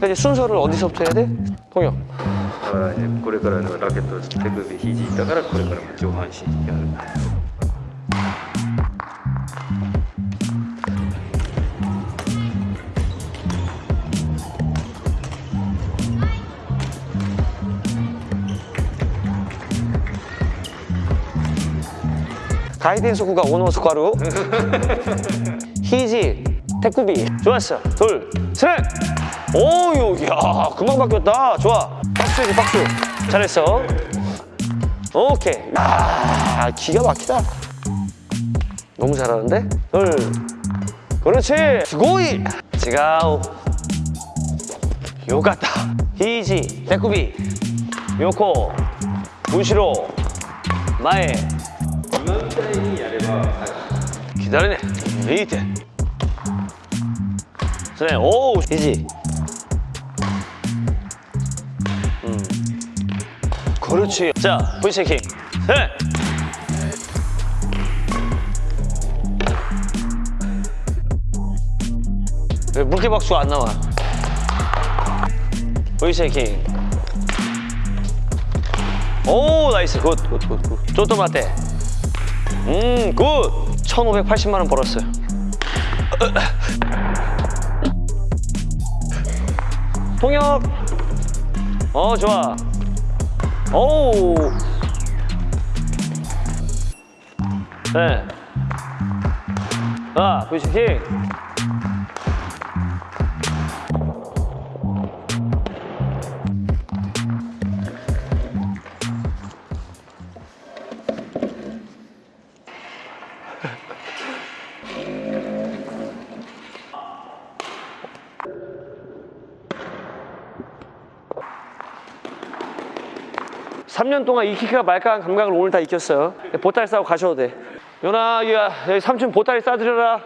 그러니까 이제 순서를 어디서부터 해야 돼? 동영. だからねこれからのラケット手首肘だからこれからも上半身やる 가이드 소쿠가 오노스카루. 히지, 태쿠비. 좋았어. 둘, 셋. 오유 야 금방 바뀌었다. 좋아. 박수해줘 박수. 잘했어. 오케이. 아 기가 막히다. 너무 잘하는데? 둘 그렇지. 고이. 지가오. 요가타 히지. 데쿠비. 요코. 무시로. 마에. 기다리네. 레이텐 선생님 오 히지. 그렇지. 자, V체킹. 셋. 왜 물개 박수가 안 나와? V체킹. 오, 나이스. 굿, 굿, 굿, 굿. 쪼또 맞대. 음, 굿! 1,580만 원 벌었어요. 통역! 어, 좋아. 오! 네. 아, 부시킹. 삼년 동안 익힐까 말까 한 감각을 오늘 다 익혔어요. 보따리 싸고 가셔도 돼. 요나, 야, 여기 삼촌 보따리 싸드려라.